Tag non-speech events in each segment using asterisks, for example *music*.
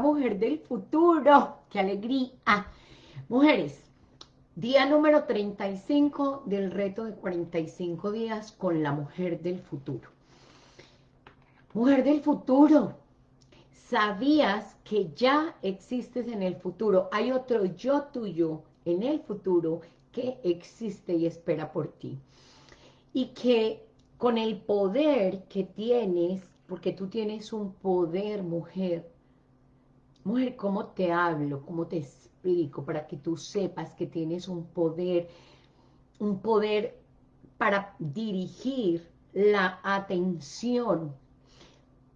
mujer del futuro. ¡Qué alegría! Mujeres, día número 35 del reto de 45 días con la mujer del futuro. Mujer del futuro, ¿sabías que ya existes en el futuro? Hay otro yo tuyo en el futuro que existe y espera por ti. Y que con el poder que tienes, porque tú tienes un poder, mujer, mujer, ¿cómo te hablo? ¿Cómo te explico? Para que tú sepas que tienes un poder, un poder para dirigir la atención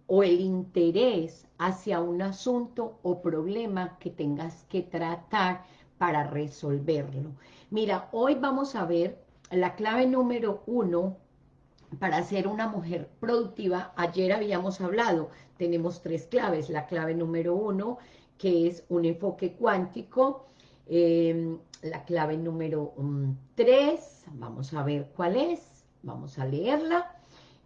o el interés hacia un asunto o problema que tengas que tratar para resolverlo. Mira, hoy vamos a ver la clave número uno para ser una mujer productiva. Ayer habíamos hablado, tenemos tres claves. La clave número uno, que es un enfoque cuántico. Em, la clave número mm, tres, vamos a ver cuál es. Vamos a leerla.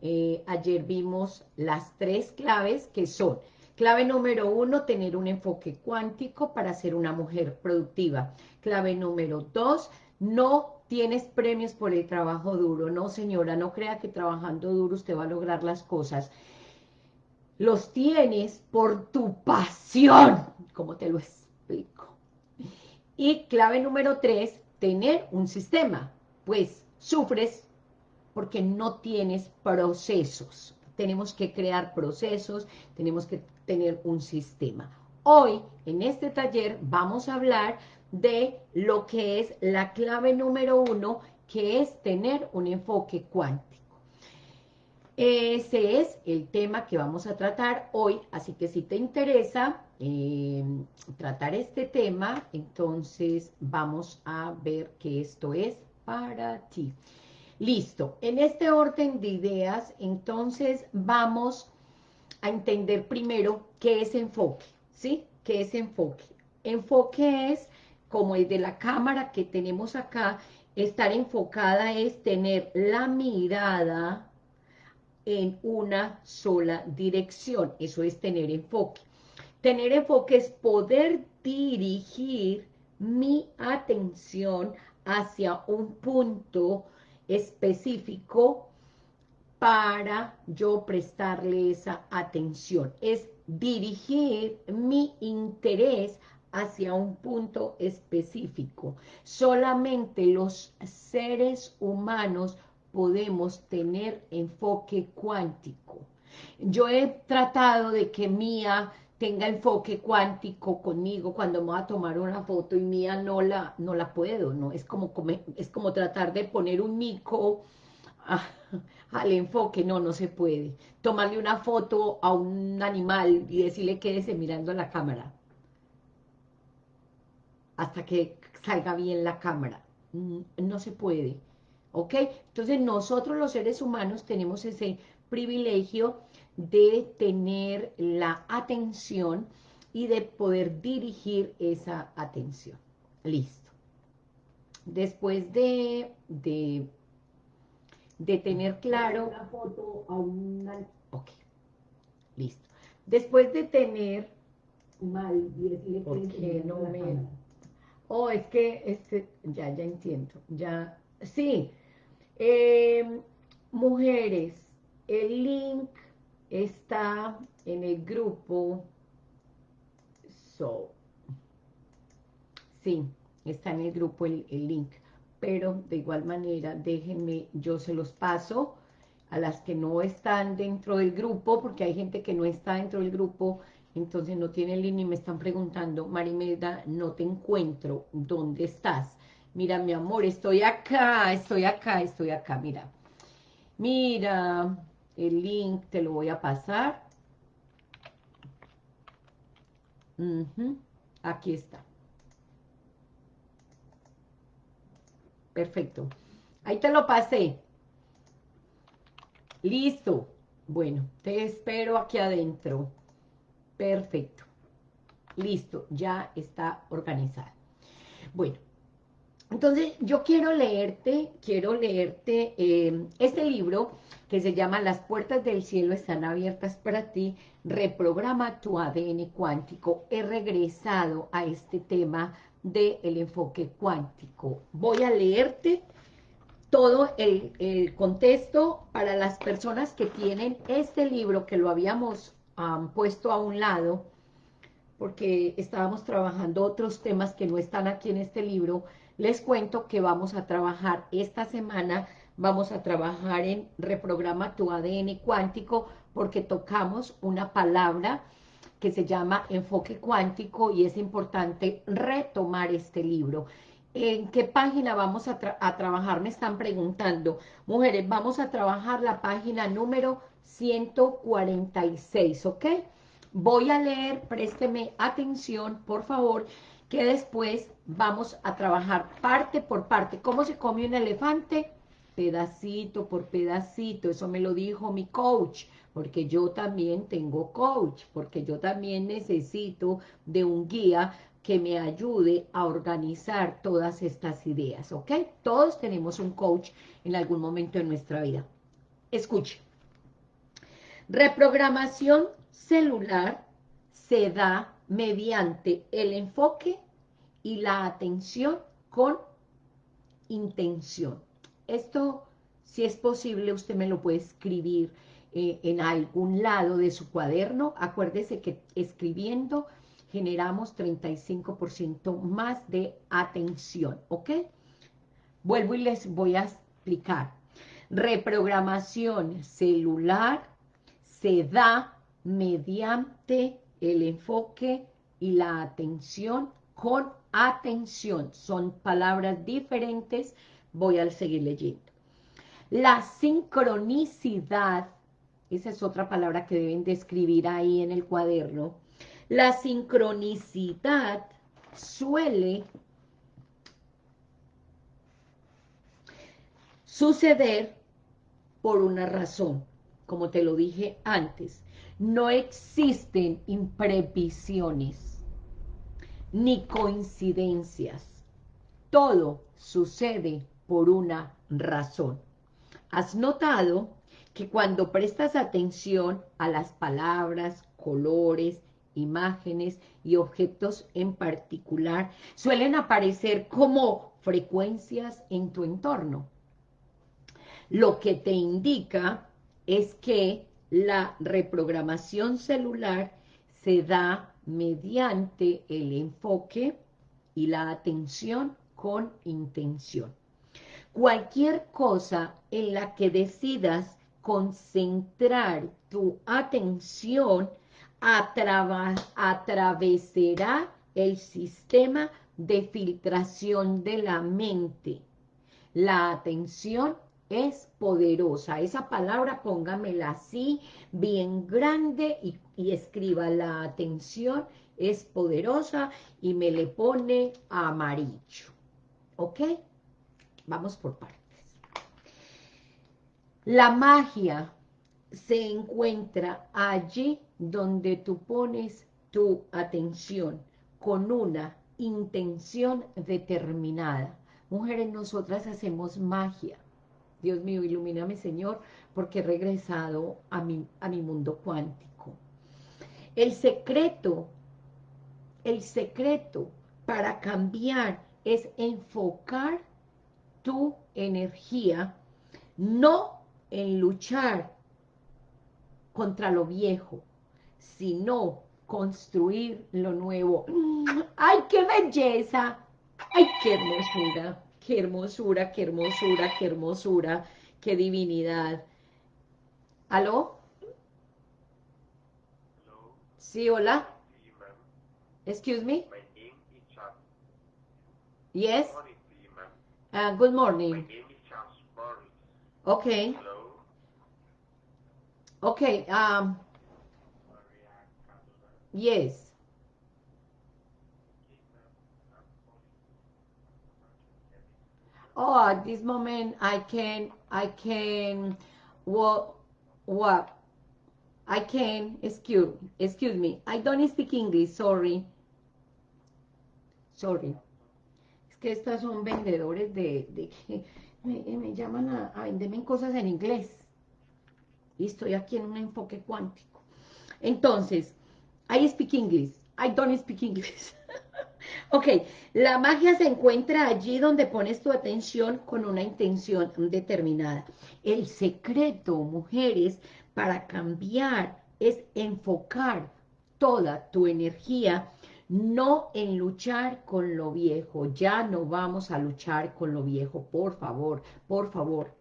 Eh, ayer vimos las tres claves que son Clave número uno, tener un enfoque cuántico para ser una mujer productiva. Clave número dos, no tienes premios por el trabajo duro. No, señora, no crea que trabajando duro usted va a lograr las cosas. Los tienes por tu pasión, como te lo explico. Y clave número tres, tener un sistema. Pues sufres porque no tienes procesos. Tenemos que crear procesos, tenemos que tener un sistema. Hoy, en este taller, vamos a hablar de lo que es la clave número uno, que es tener un enfoque cuántico. Ese es el tema que vamos a tratar hoy, así que si te interesa em, tratar este tema, entonces vamos a ver que esto es para ti. Listo, en este orden de ideas, entonces vamos a entender primero qué es enfoque, ¿sí? ¿Qué es enfoque? Enfoque es, como el de la cámara que tenemos acá, estar enfocada es tener la mirada en una sola dirección, eso es tener enfoque. Tener enfoque es poder dirigir mi atención hacia un punto específico para yo prestarle esa atención. Es dirigir mi interés hacia un punto específico. Solamente los seres humanos podemos tener enfoque cuántico. Yo he tratado de que Mía tenga enfoque cuántico conmigo cuando me voy a tomar una foto y Mía no la, no la puedo, ¿no? Es como, es como tratar de poner un mico al enfoque, no, no se puede. Tomarle una foto a un animal y decirle quédese mirando a la cámara. Hasta que salga bien la cámara. Mm, no se puede. ¿Ok? Entonces nosotros los seres humanos tenemos ese privilegio de tener la atención y de poder dirigir esa atención. Listo. Después de, de de tener claro... Una foto a una... Ok, listo. Después de tener... Mal, porque no me... Oh, es que, este, ya, ya entiendo, ya, sí. Em, mujeres, el link está en el grupo, so, sí, está en el grupo el link pero de igual manera déjenme, yo se los paso a las que no están dentro del grupo, porque hay gente que no está dentro del grupo, entonces no tiene línea y me están preguntando, Marimeda, no te encuentro, ¿dónde estás? Mira, mi amor, estoy acá, estoy acá, estoy acá, mira. Mira, el link te lo voy a pasar. Aquí está. Perfecto. Ahí te lo pasé. Listo. Bueno, te espero aquí adentro. Perfecto. Listo, ya está organizada. Bueno, Entonces, yo quiero leerte, quiero leerte eh, este libro que se llama Las puertas del cielo están abiertas para ti, reprograma tu ADN cuántico. He regresado a este tema del enfoque cuántico. Voy a leerte todo el, contexto para las personas que tienen este libro, que lo habíamos puesto a un lado, porque estábamos trabajando otros temas que no están aquí en este libro, les cuento que vamos a trabajar esta semana, vamos a trabajar en Reprograma tu ADN cuántico, porque tocamos una palabra que se llama enfoque cuántico y es importante retomar este libro. ¿En qué página vamos a, trabajar? Me están preguntando. Mujeres, vamos a trabajar la página número 146, ¿ok? Voy a leer, présteme atención, por favor, que después vamos a trabajar parte por parte. ¿Cómo se come un elefante? Pedacito por pedacito, eso me lo dijo mi coach, porque yo también tengo coach, porque yo también necesito de un guía que me ayude a organizar todas estas ideas, ¿ok? Todos tenemos un coach en algún momento de nuestra vida. Escuche. Reprogramación celular se da mediante el enfoque y la atención con intención. Esto, si es posible, usted me lo puede escribir eh, en algún lado de su cuaderno. Acuérdese que escribiendo generamos 35% más de atención, ¿ok? Vuelvo y les voy a explicar. Reprogramación celular se da mediante el enfoque y la atención con atención. Son palabras diferentes, voy a seguir leyendo. La sincronicidad, esa es otra palabra que deben de escribir ahí en el cuaderno. La sincronicidad suele suceder por una razón, como te lo dije antes. No existen imprevisiones ni coincidencias. Todo sucede por una razón. ¿Has notado que cuando prestas atención a las palabras, colores, imágenes y objetos en particular, suelen aparecer como frecuencias en tu entorno? Lo que te indica es que la reprogramación celular se da mediante el enfoque y la atención con intención. Cualquier cosa en la que decidas concentrar tu atención atravesará el sistema de filtración de la mente. La atención es poderosa. Esa palabra póngamela así, bien grande y, escriba la atención es poderosa y me le pone amarillo. ¿Ok? Vamos por partes. La magia se encuentra allí donde tú pones tu atención con una intención determinada. Mujeres, nosotras hacemos magia. Dios mío, ilumíname, Señor, porque he regresado a mi, a mi mundo cuántico. El secreto, el secreto para cambiar es enfocar tu energía, no en luchar contra lo viejo, sino construir lo nuevo. ¡Ay, qué belleza! ¡Ay, qué hermosura! Qué hermosura, qué hermosura, qué hermosura, qué divinidad. ¿Aló? Sí, hola. Excuse me? Yes? Uh, good morning. Okay. Okay, um, yes. Oh, at this moment I can, I can, what, what, I can, excuse, excuse me, I don't speak English, sorry. Sorry. que estas son vendedores de... me, llaman a, a venderme cosas en inglés. Y estoy aquí en un enfoque cuántico. Entonces, I speak English. I don't speak English. *laughs* ok, la magia se encuentra allí donde pones tu atención con una intención determinada. El secreto, mujeres, para cambiar es enfocar toda tu energía no en luchar con lo viejo, ya no vamos a luchar con lo viejo, por favor, por favor,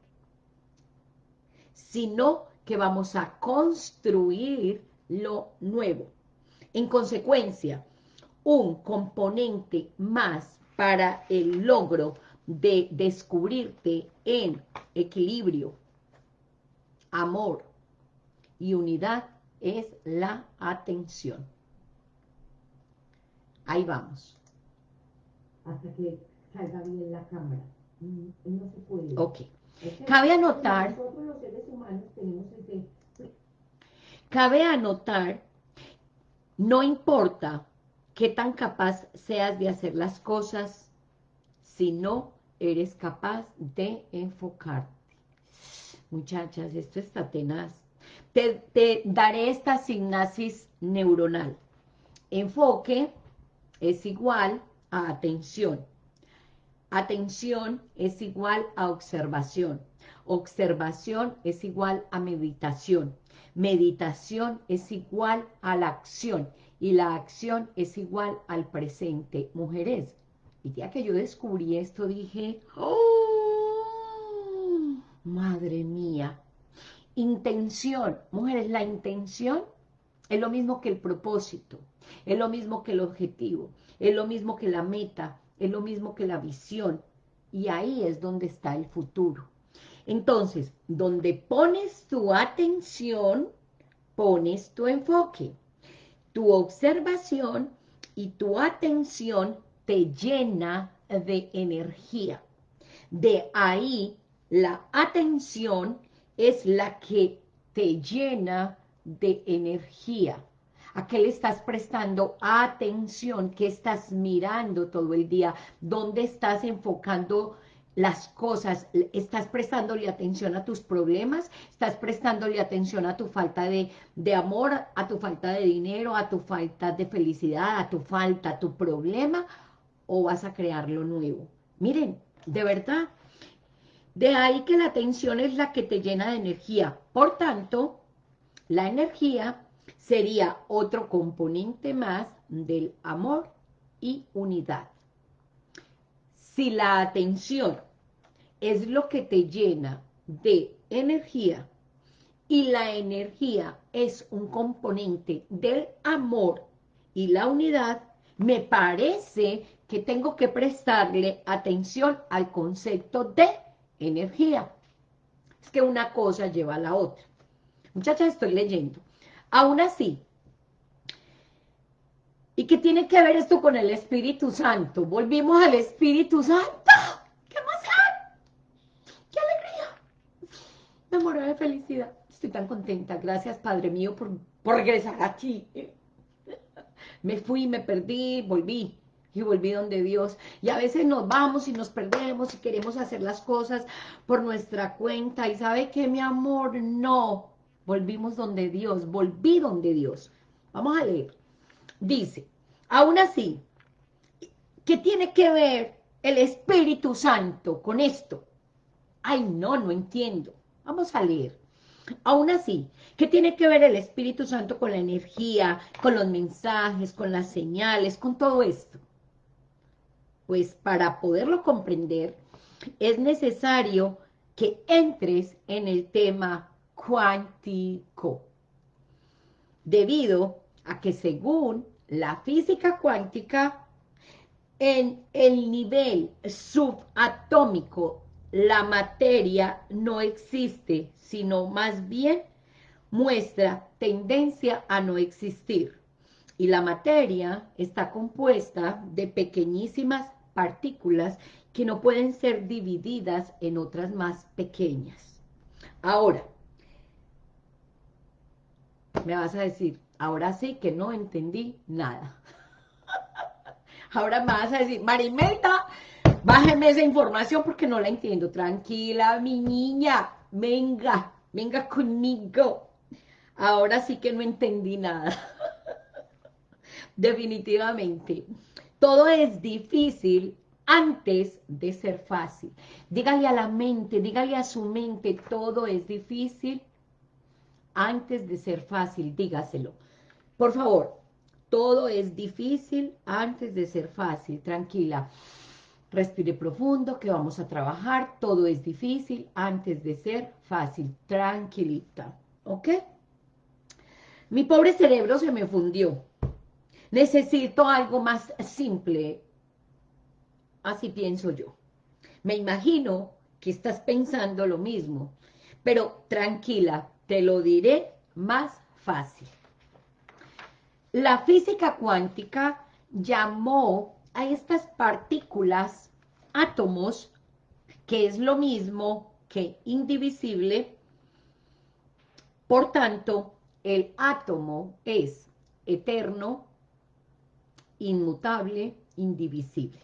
sino que vamos a construir lo nuevo. En consecuencia, un componente más para el logro de descubrirte en equilibrio, amor y unidad es la atención. Ahí vamos. Hasta que salga bien la cámara. Mm, no se puede. Ok. Cabe anotar... Nosotros los seres humanos tenemos ese... Cabe anotar, no importa qué tan capaz seas de hacer las cosas, si no eres capaz de enfocarte. Muchachas, esto está tenaz. Te, te daré esta sinapsis neuronal. Enfoque es igual a atención. Atención es igual a observación. Observación es igual a meditación. Meditación es igual a la acción. Y la acción es igual al presente. Mujeres, el día que yo descubrí esto dije, ¡Oh! Madre mía. Intención. Mujeres, la intención es lo mismo que el propósito. Es lo mismo que el objetivo, es lo mismo que la meta, es lo mismo que la visión. Y ahí es donde está el futuro. Entonces, donde pones tu atención, pones tu enfoque. Tu observación y tu atención te llena de energía. De ahí, la atención es la que te llena de energía. ¿A qué le estás prestando atención? ¿Qué estás mirando todo el día? ¿Dónde estás enfocando las cosas? ¿Estás prestándole atención a tus problemas? ¿Estás prestándole atención a tu falta de, de amor, a tu falta de dinero, a tu falta de felicidad, a tu falta, a tu problema? ¿O vas a crear lo nuevo? Miren, de verdad, de ahí que la atención es la que te llena de energía. Por tanto, la energía sería otro componente más del amor y unidad. Si la atención es lo que te llena de energía y la energía es un componente del amor y la unidad, me parece que tengo que prestarle atención al concepto de energía. Es que una cosa lleva a la otra. Muchachas, estoy leyendo. Aún así, ¿y qué tiene que ver esto con el Espíritu Santo? Volvimos al Espíritu Santo. ¡Qué emoción! ¡Qué alegría! Me muero de felicidad. Estoy tan contenta. Gracias, Padre mío, por, por regresar aquí. Me fui, me perdí, volví y volví donde Dios. Y a veces nos vamos y nos perdemos y queremos hacer las cosas por nuestra cuenta. ¿Y sabe qué, mi amor? No. Volvimos donde Dios, volví donde Dios. Vamos a leer. Dice, aún así, ¿qué tiene que ver el Espíritu Santo con esto? Ay, no, no entiendo. Vamos a leer. Aún así, ¿qué tiene que ver el Espíritu Santo con la energía, con los mensajes, con las señales, con todo esto? Pues para poderlo comprender, es necesario que entres en el tema cuántico, debido a que según la física cuántica, en el nivel subatómico la materia no existe, sino más bien muestra tendencia a no existir. Y la materia está compuesta de pequeñísimas partículas que no pueden ser divididas en otras más pequeñas. Ahora, me vas a decir, ahora sí que no entendí nada. *laughs* ahora me vas a decir, Marimelda, Bájeme esa información porque no la entiendo. Tranquila, mi niña. Venga, venga conmigo. Ahora sí que no entendí nada. *laughs* Definitivamente. Todo es difícil antes de ser fácil. Dígale a la mente, dígale a su mente, todo es difícil antes de ser fácil, dígaselo. Por favor, todo es difícil antes de ser fácil, tranquila. Respire profundo, que vamos a trabajar. Todo es difícil antes de ser fácil, tranquilita. ¿Ok? Mi pobre cerebro se me fundió. Necesito algo más simple. Así pienso yo. Me imagino que estás pensando lo mismo. Pero tranquila, te lo diré más fácil. La física cuántica llamó a estas partículas átomos, que es lo mismo que indivisible, por tanto, el átomo es eterno, inmutable, indivisible.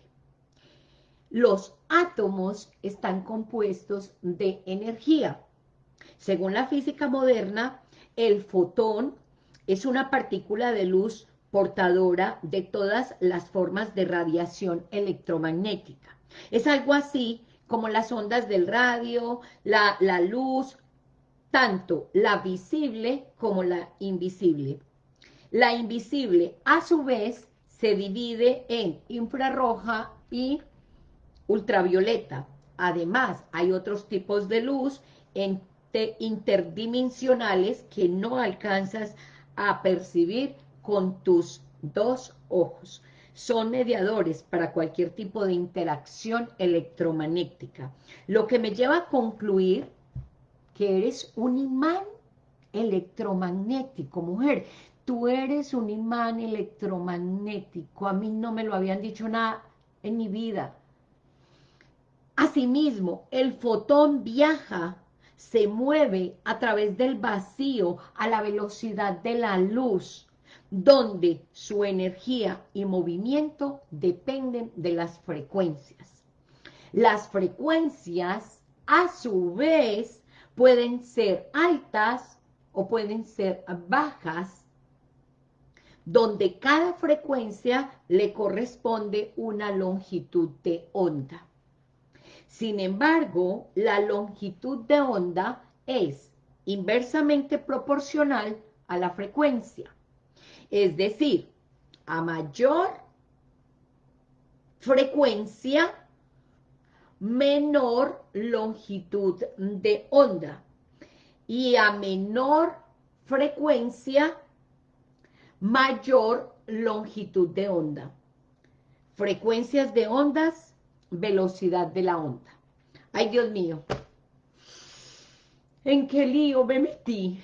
Los átomos están compuestos de energía. Según la física moderna, el fotón es una partícula de luz portadora de todas las formas de radiación electromagnética. Es algo así como las ondas del radio, la, la luz, tanto la visible como la invisible. La invisible, a su vez, se divide en infrarroja y ultravioleta. Además, hay otros tipos de luz interdimensionales que no alcanzas a percibir con tus dos ojos. Son mediadores para cualquier tipo de interacción electromagnética. Lo que me lleva a concluir que eres un imán electromagnético, mujer. Tú eres un imán electromagnético. A mí no me lo habían dicho nada en mi vida. Asimismo, el fotón viaja, se mueve a través del vacío a la velocidad de la luz donde su energía y movimiento dependen de las frecuencias. Las frecuencias, a su vez, pueden ser altas o pueden ser bajas, donde cada frecuencia le corresponde una longitud de onda. Sin embargo, la longitud de onda es inversamente proporcional a la frecuencia. Es decir, a mayor frecuencia, menor longitud de onda. Y a menor frecuencia, mayor longitud de onda. Frecuencias de ondas, velocidad de la onda. Ay, Dios mío. ¿En qué lío me metí?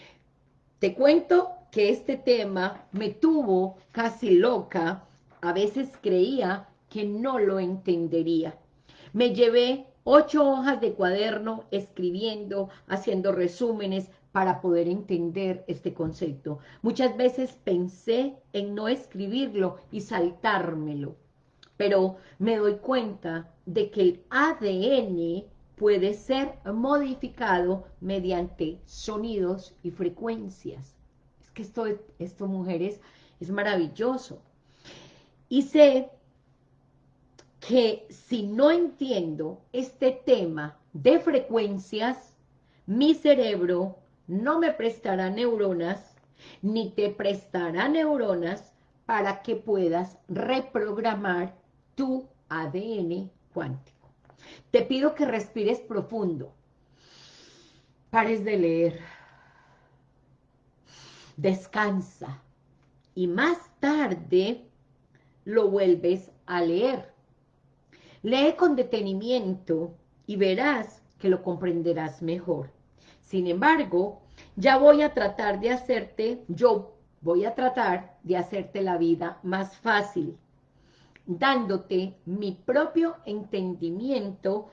Te cuento que este tema me tuvo casi loca, a veces creía que no lo entendería. Me llevé ocho hojas de cuaderno escribiendo, haciendo resúmenes para poder entender este concepto. Muchas veces pensé en no escribirlo y saltármelo, pero me doy cuenta de que el ADN puede ser modificado mediante sonidos y frecuencias que esto, esto mujeres, es maravilloso. Y sé que si no entiendo este tema de frecuencias, mi cerebro no me prestará neuronas, ni te prestará neuronas para que puedas reprogramar tu ADN cuántico. Te pido que respires profundo, pares de leer, descansa y más tarde lo vuelves a leer. Lee con detenimiento y verás que lo comprenderás mejor. Sin embargo, ya voy a tratar de hacerte, yo voy a tratar de hacerte la vida más fácil, dándote mi propio entendimiento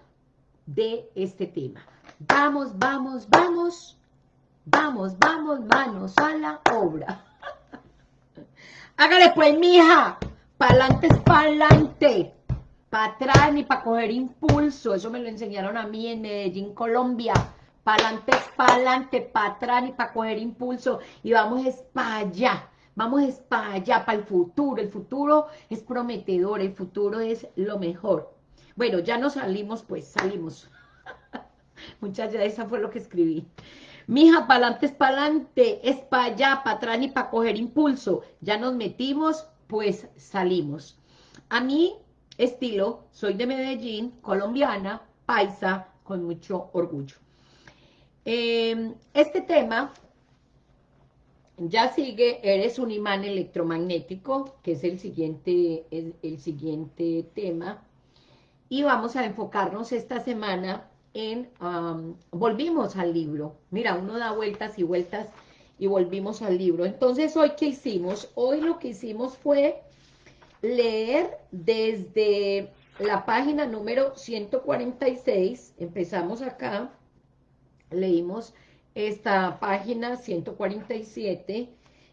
de este tema. Vamos, vamos, vamos Vamos, vamos, manos a la obra. *laughs* Hágale pues, mija. Pa'lante es pa'lante. para atrás ni para coger impulso, eso me lo enseñaron a mí en Medellín, Colombia, para adelante es para adelante, para atrás ni para coger impulso, y vamos es para allá, vamos es para allá, para el futuro, el futuro es prometedor, el futuro es lo mejor. Bueno, ya nos salimos, pues salimos. *laughs* Muchachas, esa fue lo que escribí. Mija, para adelante es para adelante, es para allá, para atrás ni para coger impulso. Ya nos metimos, pues salimos. A mí estilo, soy de Medellín, colombiana, paisa, con mucho orgullo. Em, este tema ya sigue, eres un imán electromagnético, que es el siguiente, el, siguiente tema, y vamos a enfocarnos esta semana en, volvimos al libro, mira, uno da vueltas y vueltas y volvimos al libro, entonces hoy ¿qué hicimos? Hoy lo que hicimos fue leer desde la página número 146, empezamos acá, leímos esta página 147,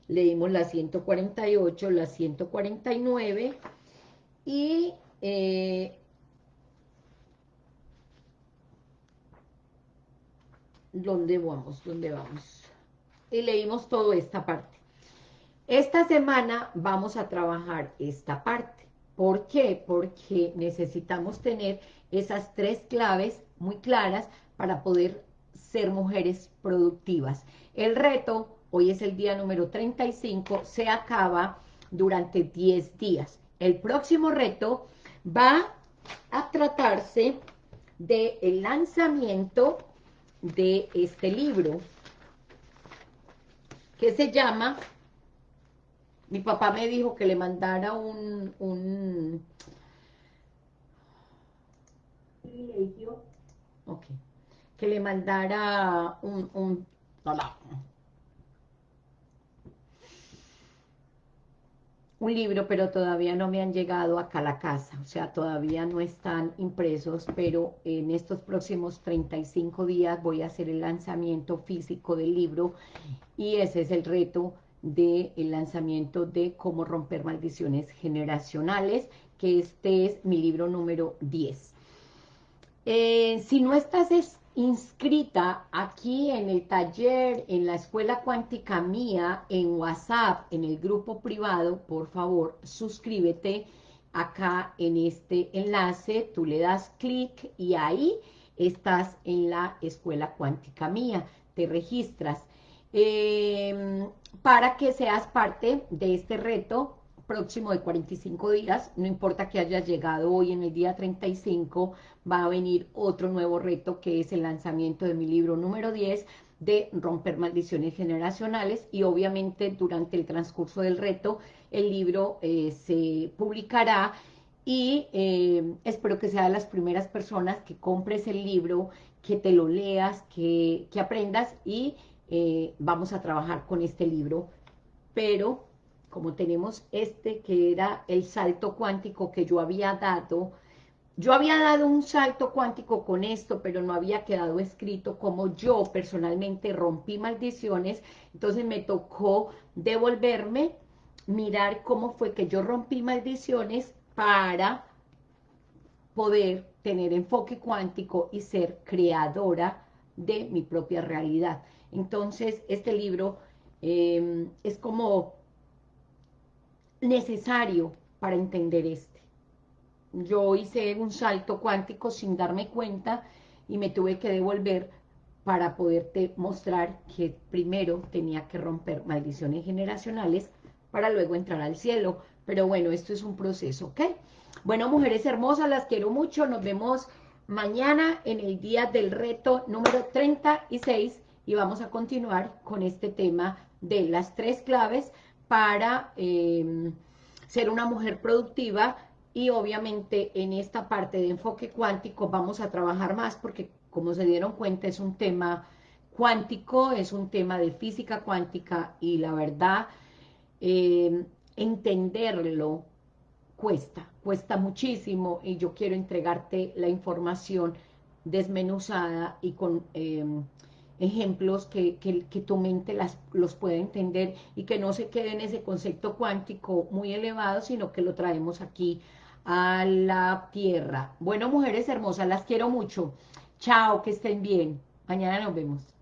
leímos la 148, la 149 y eh, ¿dónde vamos? ¿Dónde vamos? Y leímos toda esta parte. Esta semana vamos a trabajar esta parte. ¿Por qué? Porque necesitamos tener esas tres claves muy claras para poder ser mujeres productivas. El reto, hoy es el día número 35, se acaba durante 10 días. El próximo reto va a tratarse del el lanzamiento de este libro que se llama mi papá me dijo que le mandara un, un privilegio, ok, que le mandara un, un, un libro, pero todavía no me han llegado acá a la casa, o sea, todavía no están impresos, pero en estos próximos 35 días voy a hacer el lanzamiento físico del libro. Y ese es el reto del lanzamiento de cómo romper maldiciones generacionales, que este es mi libro número 10. Eh, si no estás inscrita aquí en el taller, en la escuela cuántica mía, en WhatsApp, en el grupo privado, por favor, suscríbete acá en este enlace, tú le das clic y ahí estás en la escuela cuántica mía, te registras. Eh, para que seas parte de este reto próximo de 45 días, no importa que hayas llegado hoy en el día 35, va a venir otro nuevo reto que es el lanzamiento de mi libro número 10 de romper maldiciones generacionales y obviamente durante el transcurso del reto el libro eh, se publicará y eh, espero que sea de las primeras personas que compres el libro, que te lo leas, que, aprendas y eh, vamos a trabajar con este libro, pero como tenemos este que era el salto cuántico que yo había dado, yo había dado un salto cuántico con esto, pero no había quedado escrito como yo personalmente rompí maldiciones, entonces me tocó devolverme, mirar cómo fue que yo rompí maldiciones para poder tener enfoque cuántico y ser creadora de mi propia realidad. Entonces, este libro em, es como necesario para entender este. Yo hice un salto cuántico sin darme cuenta y me tuve que devolver para poderte mostrar que primero tenía que romper maldiciones generacionales para luego entrar al cielo. Pero bueno, esto es un proceso, ¿ok? Bueno, mujeres hermosas, las quiero mucho. Nos vemos mañana en el día del reto número 36 y vamos a continuar con este tema de las tres claves para em, ser una mujer productiva y obviamente en esta parte de enfoque cuántico vamos a trabajar más porque como se dieron cuenta es un tema cuántico, es un tema de física cuántica y la verdad em, entenderlo cuesta, cuesta muchísimo y yo quiero entregarte la información desmenuzada y con em, ejemplos que, tu mente las, los puede entender y que no se quede en ese concepto cuántico muy elevado, sino que lo traemos aquí a la tierra. Bueno, mujeres hermosas, las quiero mucho. Chao, que estén bien. Mañana nos vemos.